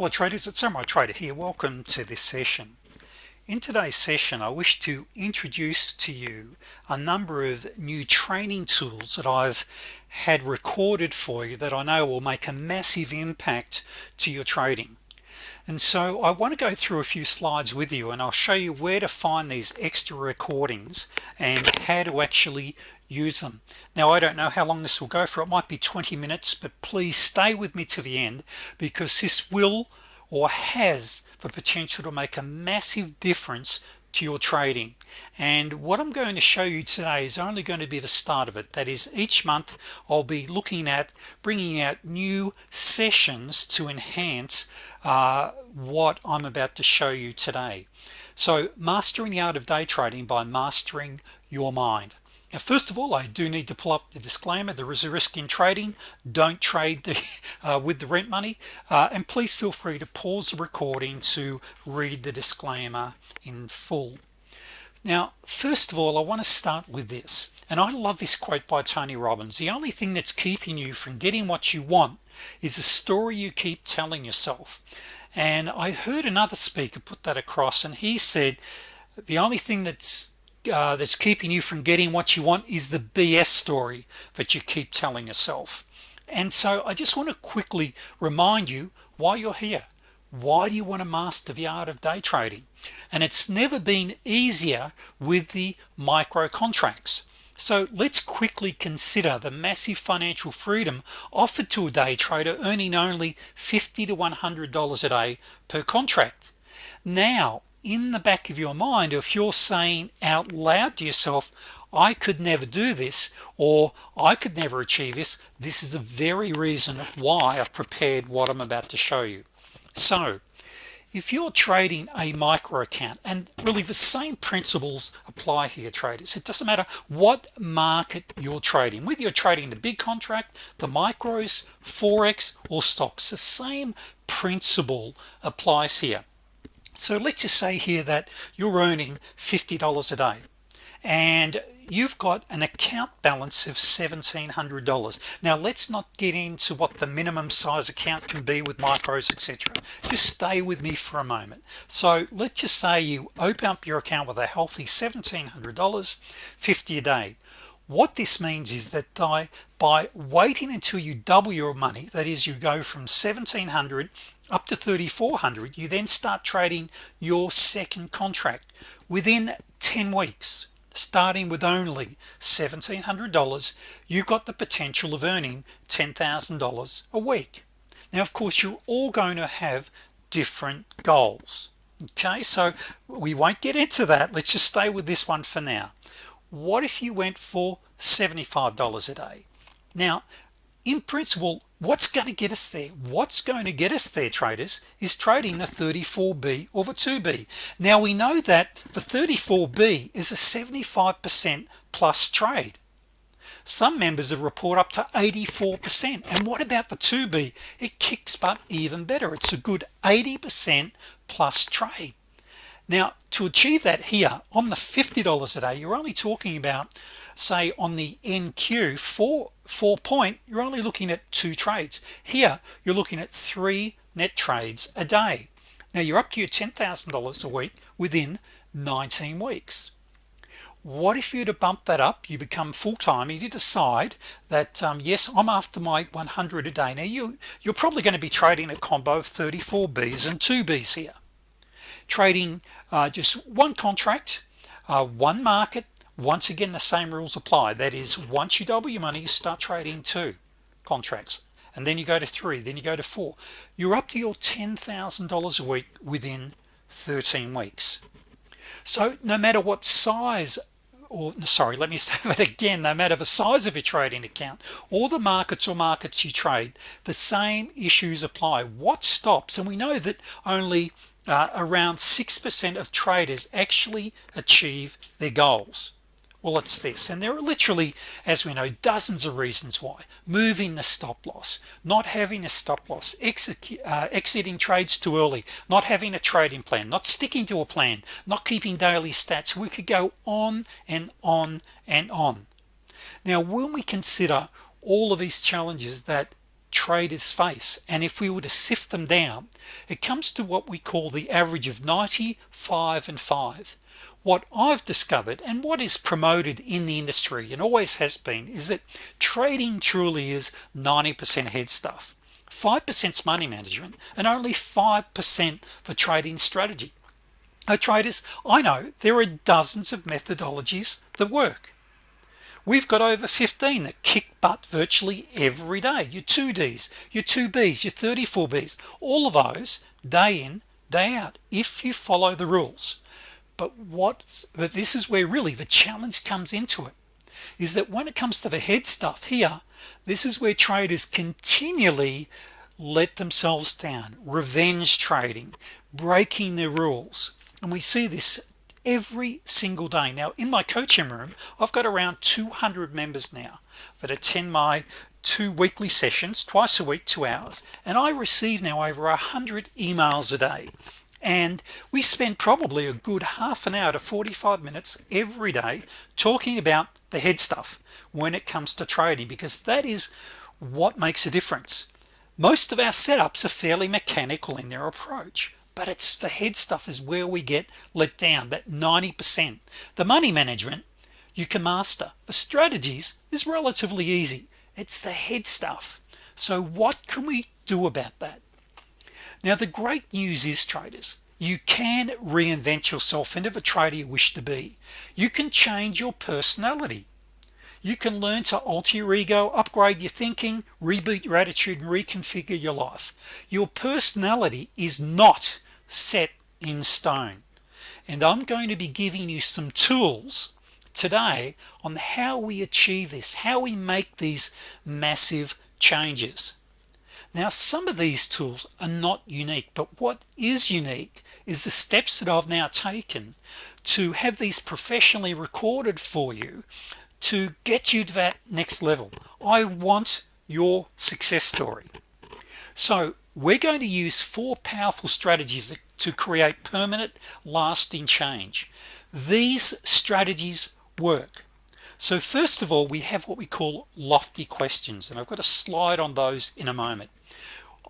hello traders it's Samurai Trader here. Welcome to this session. In today's session I wish to introduce to you a number of new training tools that I've had recorded for you that I know will make a massive impact to your trading and so I want to go through a few slides with you and I'll show you where to find these extra recordings and how to actually use them. Now I don't know how long this will go for. It might be 20 minutes but please stay with me to the end because this will or has the potential to make a massive difference to your trading. And what I'm going to show you today is only going to be the start of it. That is each month I'll be looking at bringing out new sessions to enhance uh, what I'm about to show you today. So mastering the art of day trading by mastering your mind now first of all I do need to pull up the disclaimer. There is a risk in trading. Don't trade the, uh, with the rent money. Uh, and please feel free to pause the recording to read the disclaimer in full. Now first of all I want to start with this. And I love this quote by Tony Robbins. The only thing that's keeping you from getting what you want is a story you keep telling yourself. And I heard another speaker put that across and he said the only thing that's uh, that's keeping you from getting what you want is the BS story that you keep telling yourself. And so I just want to quickly remind you why you're here why do you want to master the art of day trading? And it's never been easier with the micro contracts. So let's quickly consider the massive financial freedom offered to a day trader earning only 50 to 100 dollars a day per contract. Now in the back of your mind if you're saying out loud to yourself I could never do this or I could never achieve this this is the very reason why I've prepared what I'm about to show you. So if you're trading a micro account and really the same principles apply here traders. It doesn't matter what market you're trading whether you're trading the big contract the micros forex or stocks the same principle applies here so let's just say here that you're earning $50 a day and you've got an account balance of $1,700 now let's not get into what the minimum size account can be with micros etc just stay with me for a moment. So let's just say you open up your account with a healthy $1,700 50 a day. What this means is that by by waiting until you double your money that is you go from 1700 up to 3400 you then start trading your second contract within 10 weeks starting with only $1,700 you've got the potential of earning $10,000 a week. Now of course you're all going to have different goals okay? So we won't get into that. Let's just stay with this one for now. What if you went for $75 a day? Now in principle what's going to get us there what's going to get us there traders is trading the 34b over the 2b now we know that the 34b is a 75% plus trade. Some members have report up to 84% and what about the 2b it kicks butt even better. It's a good 80% plus trade. Now to achieve that here on the $50 a day you're only talking about say on the NQ for four point you're only looking at two trades. Here you're looking at three net trades a day. Now you're up to your $10,000 a week within 19 weeks. What if you to bump that up? You become full-time you decide that um, yes I'm after my 100 a day. Now you you're probably going to be trading a combo of 34 B's and 2 B's here. Trading uh, just one contract uh, one market once again the same rules apply. That is once you double your money you start trading two contracts and then you go to three then you go to four. You're up to your $10,000 a week within 13 weeks. So no matter what size or sorry let me say that again. No matter the size of your trading account or the markets or markets you trade the same issues apply. What stops and we know that only uh, around 6% of traders actually achieve their goals well it's this and there are literally as we know dozens of reasons why. Moving the stop-loss not having a stop-loss uh, exiting trades too early not having a trading plan not sticking to a plan not keeping daily stats. We could go on and on and on. Now when we consider all of these challenges that traders face and if we were to sift them down it comes to what we call the average of 95 and 5 what I've discovered and what is promoted in the industry and always has been is that trading truly is 90% head stuff 5% money management and only 5% for trading strategy. Now traders I know there are dozens of methodologies that work. We've got over 15 that kick butt virtually every day. Your 2d's your 2b's your 34 B's all of those day in day out if you follow the rules but what but this is where really the challenge comes into it is that when it comes to the head stuff here this is where traders continually let themselves down revenge trading breaking their rules. And we see this every single day. Now in my coaching room I've got around 200 members now that attend my two weekly sessions twice a week two hours. And I receive now over a hundred emails a day and we spend probably a good half an hour to 45 minutes every day talking about the head stuff when it comes to trading because that is what makes a difference. Most of our setups are fairly mechanical in their approach but it's the head stuff is where we get let down that 90% the money management you can master. The strategies is relatively easy. It's the head stuff. So what can we do about that now the great news is traders you can reinvent yourself into the trader you wish to be. You can change your personality. You can learn to alter your ego upgrade your thinking reboot your attitude and reconfigure your life. Your personality is not set in stone. And I'm going to be giving you some tools today on how we achieve this how we make these massive changes now some of these tools are not unique but what is unique is the steps that I've now taken to have these professionally recorded for you to get you to that next level. I want your success story. So we're going to use four powerful strategies to create permanent lasting change. These strategies work so first of all we have what we call lofty questions and I've got a slide on those in a moment.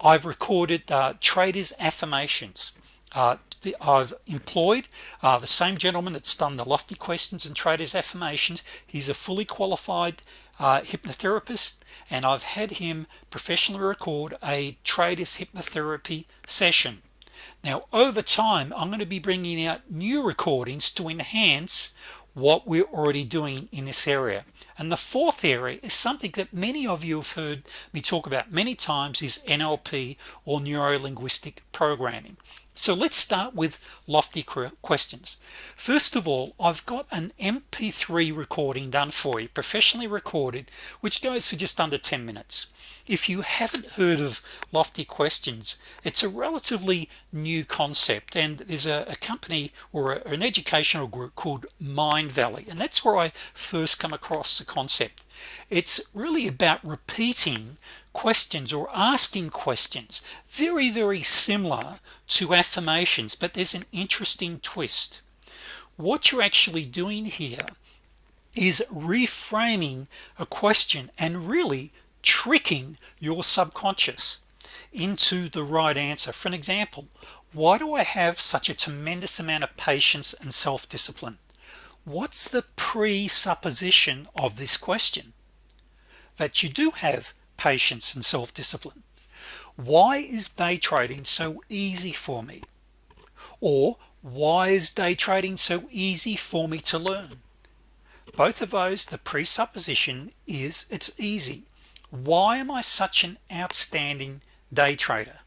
I've recorded uh, traders affirmations. Uh, I've employed uh, the same gentleman that's done the lofty questions and traders affirmations. He's a fully qualified uh, hypnotherapist and I've had him professionally record a traders hypnotherapy session. Now over time I'm going to be bringing out new recordings to enhance what we're already doing in this area. And the fourth area is something that many of you have heard me talk about many times is NLP or neuro-linguistic programming so let's start with lofty questions. First of all I've got an mp3 recording done for you professionally recorded which goes for just under 10 minutes. If you haven't heard of lofty questions it's a relatively new concept and there's a, a company or a, an educational group called Mindvalley and that's where I first come across the concept it's really about repeating questions or asking questions very very similar to affirmations but there's an interesting twist. What you're actually doing here is reframing a question and really tricking your subconscious into the right answer. For an example why do I have such a tremendous amount of patience and self-discipline what's the presupposition of this question? That you do have patience and self-discipline. Why is day trading so easy for me? Or why is day trading so easy for me to learn? Both of those the presupposition is it's easy. Why am I such an outstanding day trader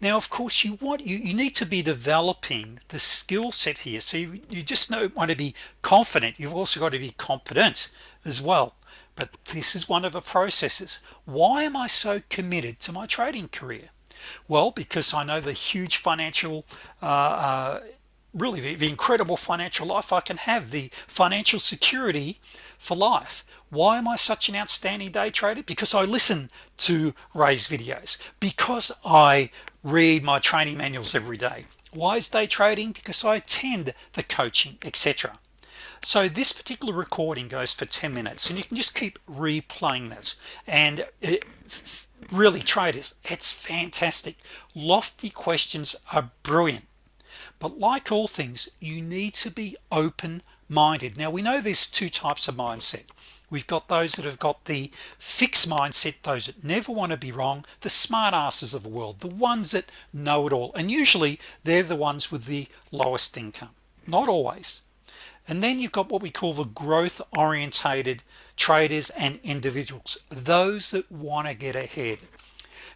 now of course you want you you need to be developing the skill set here. So you, you just don't want to be confident. You've also got to be competent as well. But this is one of the processes. Why am I so committed to my trading career? Well because I know the huge financial uh, uh, really the, the incredible financial life I can have the financial security for life why am I such an outstanding day trader? Because I listen to Ray's videos. Because I read my training manuals every day. Why is day trading? Because I attend the coaching etc so this particular recording goes for 10 minutes and you can just keep replaying that and it, really traders it's fantastic. Lofty questions are brilliant. But like all things you need to be open-minded. Now we know there's two types of mindset we've got those that have got the fixed mindset those that never want to be wrong the smart asses of the world the ones that know it all. And usually they're the ones with the lowest income. Not always. And then you've got what we call the growth orientated traders and individuals those that want to get ahead.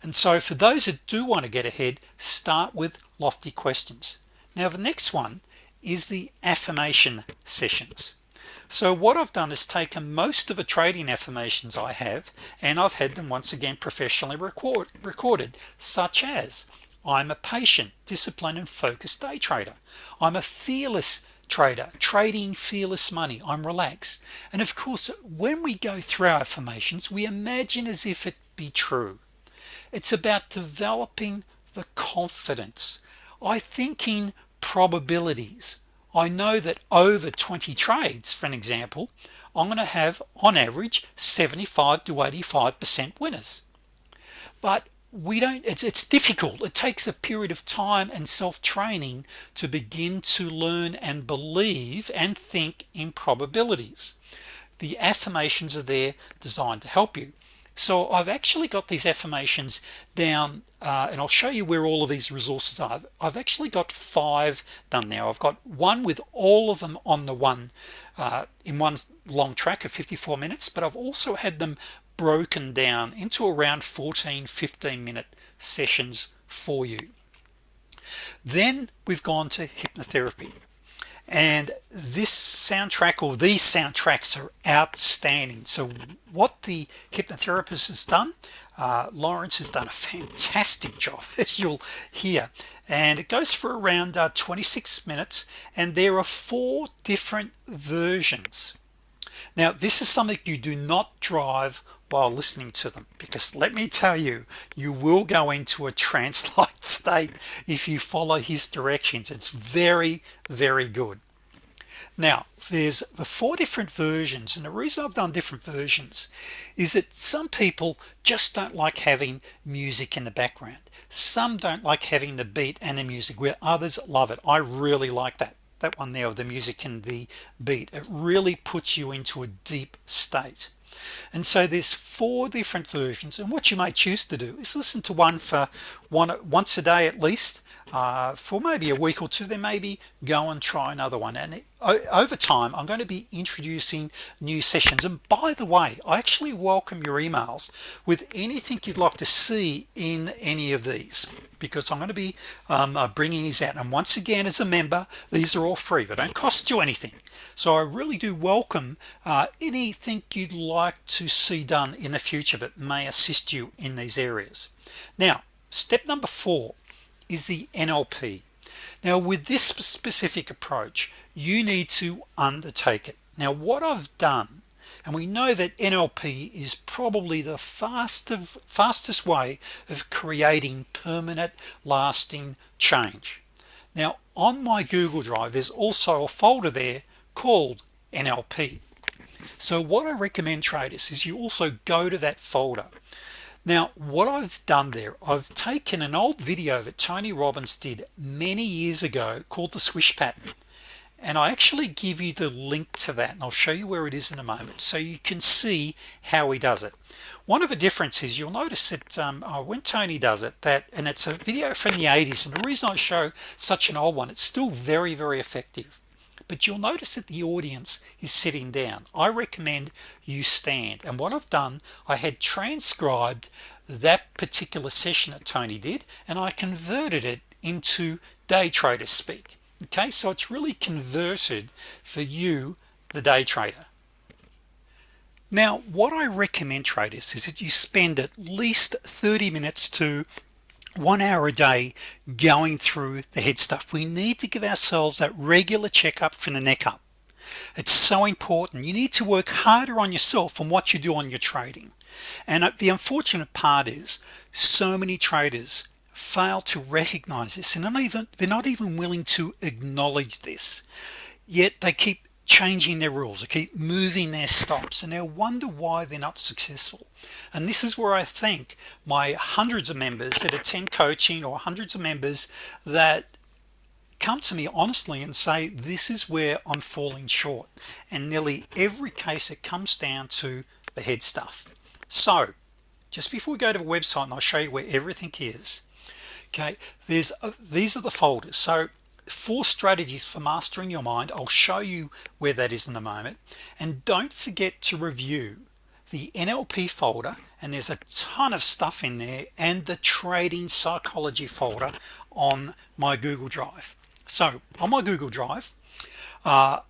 And so for those that do want to get ahead start with lofty questions. Now the next one is the affirmation sessions so what I've done is taken most of the trading affirmations I have and I've had them once again professionally record recorded such as I'm a patient disciplined and focused day trader. I'm a fearless trader trading fearless money. I'm relaxed. And of course when we go through our affirmations we imagine as if it be true. It's about developing the confidence. I think in probabilities I know that over 20 trades for an example I'm gonna have on average 75 to 85 percent winners. But we don't it's, it's difficult. It takes a period of time and self-training to begin to learn and believe and think in probabilities. The affirmations are there designed to help you so I've actually got these affirmations down uh, and I'll show you where all of these resources are. I've actually got five done now. I've got one with all of them on the one uh, in one long track of 54 minutes but I've also had them broken down into around 14 15 minute sessions for you. Then we've gone to hypnotherapy and this soundtrack or these soundtracks are outstanding. So what the hypnotherapist has done uh, Lawrence has done a fantastic job as you'll hear. And it goes for around uh, 26 minutes and there are four different versions. Now this is something you do not drive while listening to them. Because let me tell you you will go into a trance-like state if you follow his directions. It's very very good. Now there's the four different versions and the reason I've done different versions is that some people just don't like having music in the background. Some don't like having the beat and the music where others love it. I really like that that one there of the music and the beat. It really puts you into a deep state and so there's four different versions and what you may choose to do is listen to one for one once a day at least uh, for maybe a week or two then maybe go and try another one. And over time I'm going to be introducing new sessions. And by the way I actually welcome your emails with anything you'd like to see in any of these because I'm going to be um, uh, bringing these out. And once again as a member these are all free. They don't cost you anything. So I really do welcome uh, anything you'd like to see done in the future that may assist you in these areas. Now step number four is the NLP now with this specific approach you need to undertake it. Now what I've done and we know that NLP is probably the fastest fastest way of creating permanent lasting change. Now on my Google Drive there's also a folder there called NLP so what I recommend traders is you also go to that folder now what I've done there I've taken an old video that Tony Robbins did many years ago called the swish pattern and I actually give you the link to that and I'll show you where it is in a moment so you can see how he does it. One of the differences you'll notice that um, uh, when Tony does it that and it's a video from the 80s and the reason I show such an old one it's still very very effective but you'll notice that the audience is sitting down. I recommend you stand. And what I've done I had transcribed that particular session that Tony did and I converted it into day trader speak. Okay? So it's really converted for you the day trader. Now what I recommend traders is that you spend at least 30 minutes to one hour a day going through the head stuff. We need to give ourselves that regular checkup from the neck up. It's so important. You need to work harder on yourself and what you do on your trading. And uh, the unfortunate part is so many traders fail to recognize this and not even they're not even willing to acknowledge this. Yet they keep changing their rules. They keep moving their stops and they'll wonder why they're not successful. And this is where I think my hundreds of members that attend coaching or hundreds of members that come to me honestly and say this is where I'm falling short and nearly every case it comes down to the head stuff. So just before we go to the website and I'll show you where everything is okay there's uh, these are the folders. So four strategies for mastering your mind. I'll show you where that is in a moment. And don't forget to review the NLP folder and there's a ton of stuff in there and the trading psychology folder on my Google Drive. So on my Google Drive uh,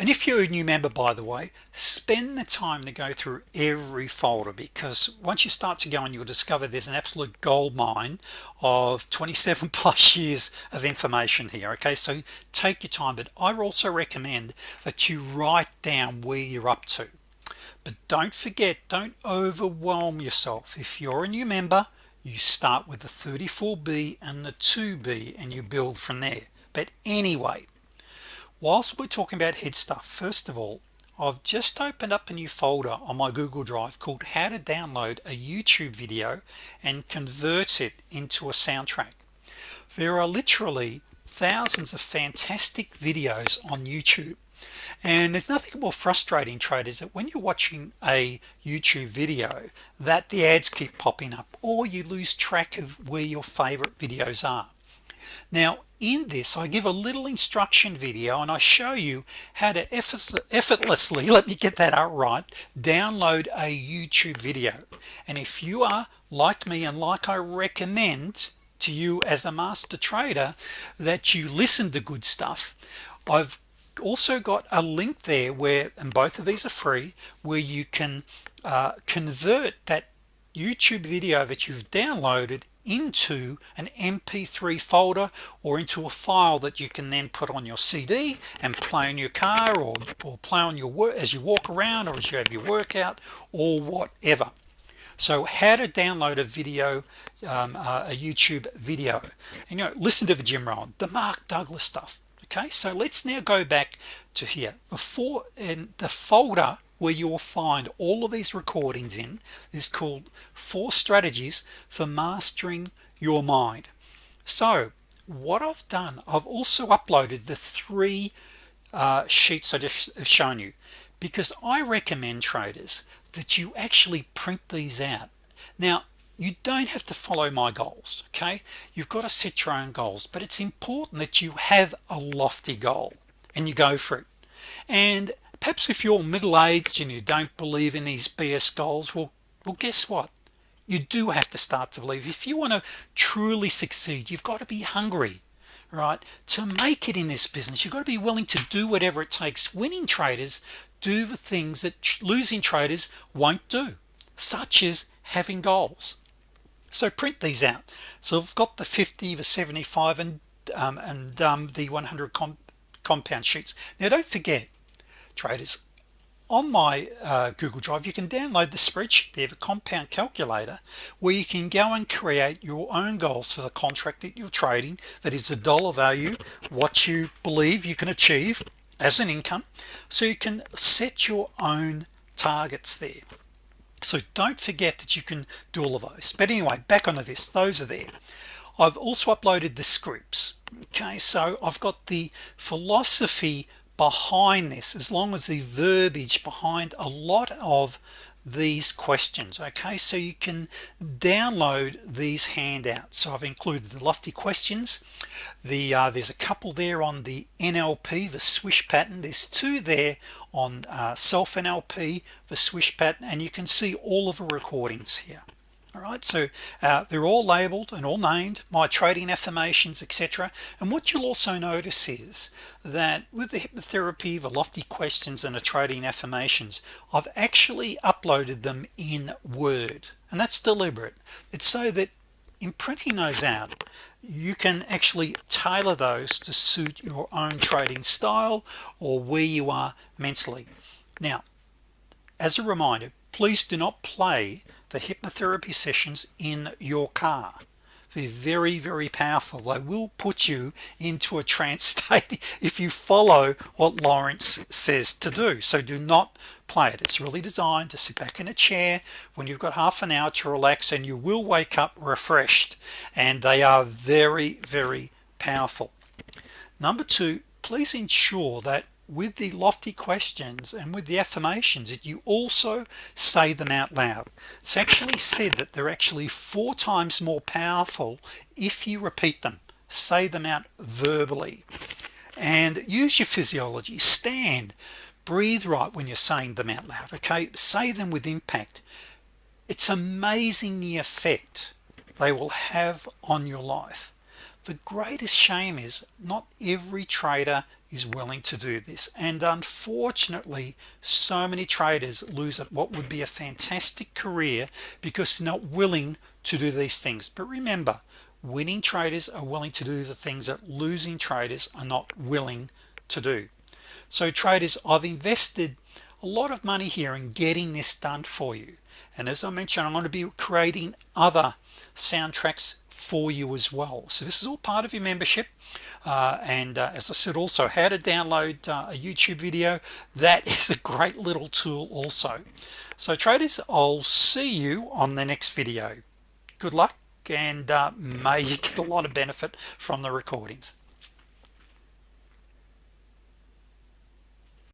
and if you're a new member by the way spend the time to go through every folder because once you start to go and you'll discover there's an absolute gold mine of 27 plus years of information here okay? So take your time but I also recommend that you write down where you're up to. But don't forget don't overwhelm yourself. If you're a new member you start with the 34b and the 2b and you build from there. But anyway whilst we're talking about head stuff first of all I've just opened up a new folder on my Google Drive called how to download a YouTube video and convert it into a soundtrack. There are literally thousands of fantastic videos on YouTube. And there's nothing more frustrating traders that when you're watching a YouTube video that the ads keep popping up or you lose track of where your favorite videos are. Now in this I give a little instruction video and I show you how to effortlessly let me get that out right download a YouTube video. And if you are like me and like I recommend to you as a master trader that you listen to good stuff I've also got a link there where and both of these are free where you can uh, convert that YouTube video that you've downloaded into an mp3 folder or into a file that you can then put on your CD and play in your car or, or play on your work as you walk around or as you have your workout or whatever. So how to download a video um, uh, a YouTube video. And you know listen to the Jim Rohn the Mark Douglas stuff okay? So let's now go back to here. Before in the folder where you will find all of these recordings in. Is called four strategies for mastering your mind. So what I've done I've also uploaded the three uh, sheets I just have shown you because I recommend traders that you actually print these out. Now you don't have to follow my goals okay? You've got to set your own goals but it's important that you have a lofty goal and you go for it. And perhaps if you're middle-aged and you don't believe in these BS goals well well guess what? You do have to start to believe. If you want to truly succeed you've got to be hungry right? To make it in this business you've got to be willing to do whatever it takes. Winning traders do the things that losing traders won't do such as having goals. So print these out. So I've got the 50 the 75 and um, and um, the 100 comp compound sheets. Now don't forget traders. On my uh, Google Drive you can download the spreadsheet they have a compound calculator where you can go and create your own goals for the contract that you're trading that is a dollar value what you believe you can achieve as an income. So you can set your own targets there. So don't forget that you can do all of those. But anyway back onto this those are there. I've also uploaded the scripts. Okay so I've got the philosophy behind this as long as the verbiage behind a lot of these questions okay? So you can download these handouts. So I've included the lofty questions. The uh, there's a couple there on the NLP the swish pattern. There's two there on uh, self NLP the swish pattern and you can see all of the recordings here all right so uh, they're all labeled and all named my trading affirmations etc and what you'll also notice is that with the hypnotherapy the lofty questions and the trading affirmations I've actually uploaded them in Word. And that's deliberate. It's so that in printing those out you can actually tailor those to suit your own trading style or where you are mentally. Now as a reminder please do not play the hypnotherapy sessions in your car. They're very very powerful. They will put you into a trance state if you follow what Lawrence says to do. So do not play it. It's really designed to sit back in a chair when you've got half an hour to relax and you will wake up refreshed. And they are very very powerful. Number two please ensure that with the lofty questions and with the affirmations that you also say them out loud. It's actually said that they're actually four times more powerful if you repeat them. Say them out verbally. And use your physiology. Stand. Breathe right when you're saying them out loud okay? Say them with impact. It's amazing the effect they will have on your life. The greatest shame is not every trader is willing to do this. And unfortunately so many traders lose at what would be a fantastic career because they're not willing to do these things. But remember winning traders are willing to do the things that losing traders are not willing to do. So traders I've invested a lot of money here in getting this done for you. And as I mentioned I'm going to be creating other soundtracks for you as well. So this is all part of your membership. Uh, and uh, as I said also how to download uh, a YouTube video that is a great little tool also. So traders I'll see you on the next video. Good luck and uh, may you get a lot of benefit from the recordings